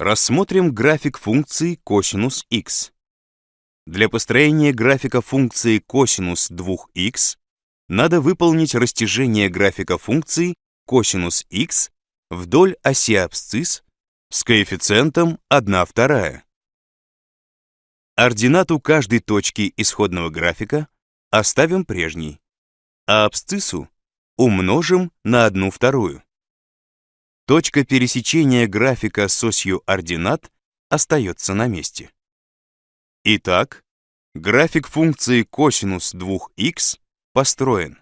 Рассмотрим график функции косинус x. Для построения графика функции косинус 2x надо выполнить растяжение графика функции косинус x вдоль оси абсцисс с коэффициентом 1 вторая. Ординату каждой точки исходного графика оставим прежней, а абсциссу умножим на 1 вторую. Точка пересечения графика с осью ординат остается на месте. Итак, график функции косинус 2х построен.